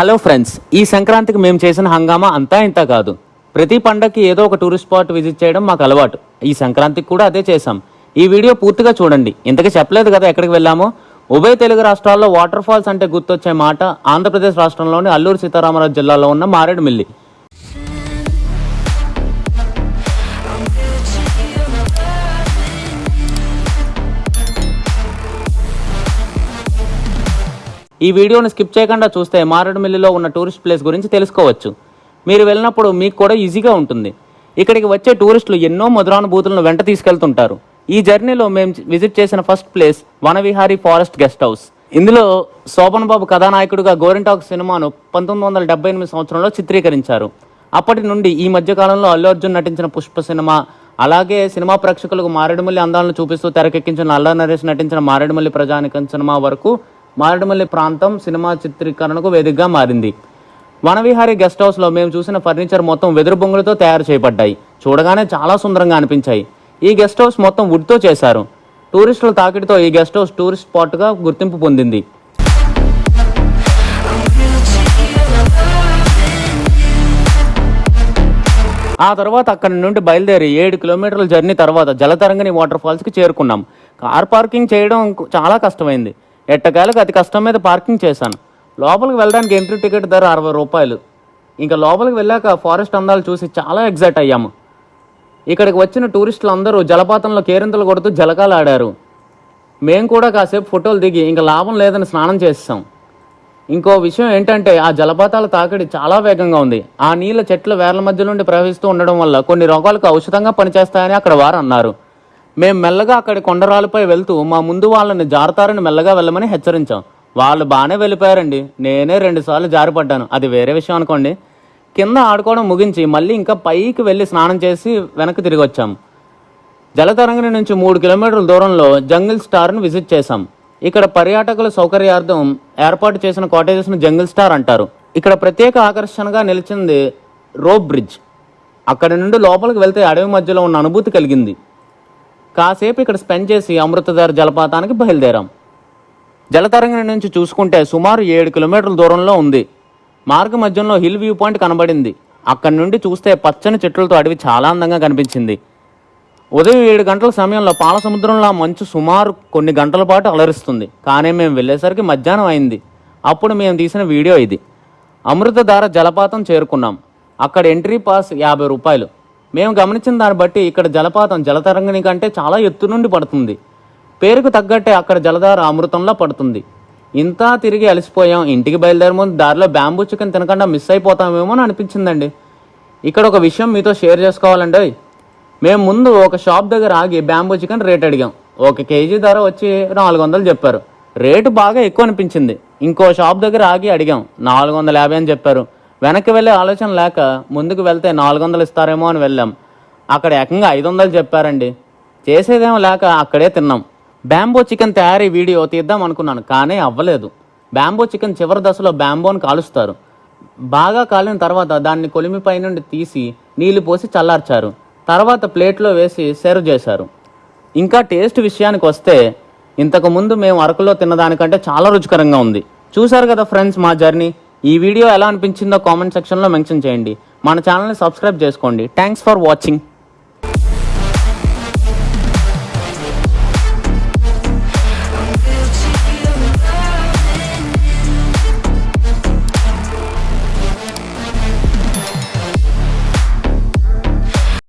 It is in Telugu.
హలో ఫ్రెండ్స్ ఈ సంక్రాంతికి మేము చేసిన హంగామా అంతా ఇంత కాదు. ప్రతి పండగకి ఏదో ఒక టూరిస్ట్ స్పాట్ విజిట్ చేయడం మాకు అలవాటు. ఈ సంక్రాంతికి కూడా అదే చేసాం ఈ వీడియో పూర్తిగా చూడండి. ఇంతకీ చెప్పలేదు కదా ఎక్కడికి వెళ్ళామో? ఉభయ తెలుగు రాష్ట్రాల్లో వాటర్ ఫాల్స్ అంటే గుర్తొచ్చే మాట ఆంధ్రప్రదేశ్ రాష్ట్రంలోని అల్లూరు సీతారామరాజు జిల్లాలో ఉన్న మారేడుమిల్లి. ఈ వీడియోని స్కిప్ చేయకుండా చూస్తే మారేడుమిల్లిలో ఉన్న టూరిస్ట్ ప్లేస్ గురించి తెలుసుకోవచ్చు. మీరు వెళ్ళినప్పుడు మీకు కూడా ఈజీగా ఉంటుంది. ఇక్కడికి వచ్చే టూరిస్టులు ఎన్నో మధురానుభూతులను వెంట తీసుకెళ్తుంటారు. ఈ జర్నీలో మేము విజిట్ చేసిన first place Vanavihari forest guest house. ఇందులో శోభన్ బాబు కథానాయకుడిగా గోరింటాక్ సినిమాను పంతొమ్మిది వందల డెబ్బై ఎనిమిది సంవత్సరంలో చిత్రీకరించారు. అప్పటి నుండి ఈ మధ్యకాలంలో అల్లు అర్జున్ నటించిన పుష్ప సినిమా అలాగే సినిమా ప్రేక్షకులకు మారేడుమల్లి అందాలను చూపిస్తూ తెరకెక్కించిన అల్లా నరేష్ నటించిన మారేడుమల్లి ప్రజానికం సినిమా వరకు మారేడుమల్లి ప్రాంతం సినిమా చిత్రీకరణకు వేదికగా మారింది. వనవిహారి గెస్ట్ హౌస్లో మేము చూసిన ఫర్నిచర్ మొత్తం వెదురు బొంగులతో తయారు చేయబడ్డాయి. చూడగానే చాలా సుందరంగా అనిపించాయి. ఈ గెస్ట్ హౌస్ మొత్తం వుడ్తో చేశారు. టూరిస్టుల తాకిడితో ఈ గెస్ట్ హౌస్ టూరిస్ట్ స్పాట్గా గుర్తింపు పొందింది. ఆ తర్వాత అక్కడి నుండి బయలుదేరి ఏడు కిలోమీటర్ల జర్నీ తర్వాత జలతరంగిణి వాటర్ ఫాల్స్కి చేరుకున్నాం. కార్ పార్కింగ్ చేయడం చాలా కష్టమైంది. ఎట్టకేలకు అతి కష్టం మీద పార్కింగ్ చేశాను. లోపలికి వెళ్ళడానికి ఎంట్రీ టికెట్ ధర అరవై రూపాయలు. ఇంకా లోపలికి వెళ్ళాక ఫారెస్ట్ అందాలు చూసి చాలా ఎగ్జైట్ అయ్యాము. ఇక్కడికి వచ్చిన టూరిస్టులు అందరూ జలపాతంలో కేరింతలు కొడుతూ జలకాలు ఆడారు. మేము కూడా కాసేపు ఫోటోలు దిగి ఇంకా లాభం లేదని స్నానం చేస్తాం ఇంకో విషయం ఏంటంటే ఆ జలపాతాల తాకిడి చాలా వేగంగా ఉంది. ఆ నీళ్ళ చెట్ల వేర్ల మధ్య నుండి ప్రవహిస్తూ ఉండడం వల్ల కొన్ని రోగాలకు ఔషధంగా పనిచేస్తాయని అక్కడ వారు అన్నారు. మేము మెల్లగా అక్కడి కొండరాలపై వెళ్తూ మా ముందు వాళ్ళని జారుతారని మెల్లగా వెళ్ళమని హెచ్చరించాం. వాళ్ళు బాగానే వెళ్ళిపోయారండి. నేనే రెండుసార్లు జారిపడ్డాను. అది వేరే విషయం అనుకోండి. కింద ఆడుకోవడం ముగించి మళ్ళీ ఇంకా పైకి వెళ్ళి స్నానం చేసి వెనక్కి తిరిగి వచ్చాం. జలతరంగిణి నుంచి మూడు కిలోమీటర్ల దూరంలో జంగిల్ స్టార్ను విజిట్ చేశాం. ఇక్కడ పర్యాటకుల సౌకర్యార్థం ఏర్పాటు చేసిన కాటేజెస్ను జంగిల్ స్టార్ అంటారు. ఇక్కడ ప్రత్యేక ఆకర్షణగా నిలిచింది రోప్ బ్రిడ్జ్. అక్కడి నుండి లోపలికి వెళ్తే అడవి మధ్యలో ఉన్న అనుభూతి కలిగింది. కాసేపు ఇక్కడ స్పెండ్ చేసి అమృతధార జలపాతానికి బయలుదేరాం. జలతరంగం నుంచి చూసుకుంటే సుమారు ఏడు కిలోమీటర్ల దూరంలో ఉంది. మార్గ మధ్యంలో హిల్ వ్యూ పాయింట్ కనబడింది. అక్కడి నుండి చూస్తే పచ్చని చెట్లతో అడవి చాలా అందంగా కనిపించింది. ఉదయం ఏడు గంటల సమయంలో పాల సముద్రంలో మంచు సుమారు కొన్ని గంటల పాటు అలరిస్తుంది. కానీ మేము వెళ్ళేసరికి మధ్యాహ్నం అయింది. అప్పుడు మేము తీసిన వీడియో ఇది. అమృతధార జలపాతం చేరుకున్నాం. అక్కడ ఎంట్రీ పాస్ యాభై రూపాయలు. మేము గమనించిన దాన్ని బట్టి ఇక్కడ జలపాతం జలతరంగిణి కంటే చాలా ఎత్తు నుండి పడుతుంది. పేరుకు తగ్గట్టే అక్కడ జలధార అమృతంలా పడుతుంది. ఇంత తిరిగి అలసిపోయాం. ఇంటికి బయలుదేరే ముందు దారిలో బ్యాంబూ చికెన్ తినకుండా మిస్ అయిపోతామేమో అని అనిపించిందండి. ఇక్కడ ఒక విషయం మీతో షేర్ చేసుకోవాలండి. మేము ముందు ఒక షాప్ దగ్గర ఆగి బ్యాంబూ చికెన్ రేట్ అడిగాం. ఒక కేజీ ధర వచ్చి నాలుగు వందలు చెప్పారు. రేటు బాగా ఎక్కువ అనిపించింది. ఇంకో షాప్ దగ్గర ఆగి అడిగాం. నాలుగు వందల యాభై అని చెప్పారు. వెనక్కి వెళ్ళే ఆలోచన లేక ముందుకు వెళ్తే నాలుగు వందలు ఇస్తారేమో అని వెళ్ళాం. అక్కడ ఏకంగా ఐదు వందలు చెప్పారండి. చేసేదేమో లేక అక్కడే తిన్నాం. బ్యాంబో చికెన్ తయారీ వీడియో తీద్దాం అనుకున్నాను కానీ అవ్వలేదు. బ్యాంబో చికెన్ చివరి దశలో బ్యాంబోని కాలుస్తారు. బాగా కాలిన తర్వాత దాన్ని కొలిమిపై నుండి తీసి నీళ్ళు పోసి చల్లార్చారు. తర్వాత ప్లేట్లో వేసి సర్వ్ చేశారు. ఇంకా టేస్ట్ విషయానికి వస్తే ఇంతకు ముందు మేము అరకులో తిన్నదానికంటే చాలా రుచికరంగా ఉంది. చూశారు కదా ఫ్రెండ్స్ మా జర్నీ? ఈ వీడియో ఎలా అనిపించిందో కామెంట్ సెక్షన్లో మెన్షన్ చేయండి. మన ఛానల్ని సబ్స్క్రైబ్ చేసుకోండి. Thanks for watching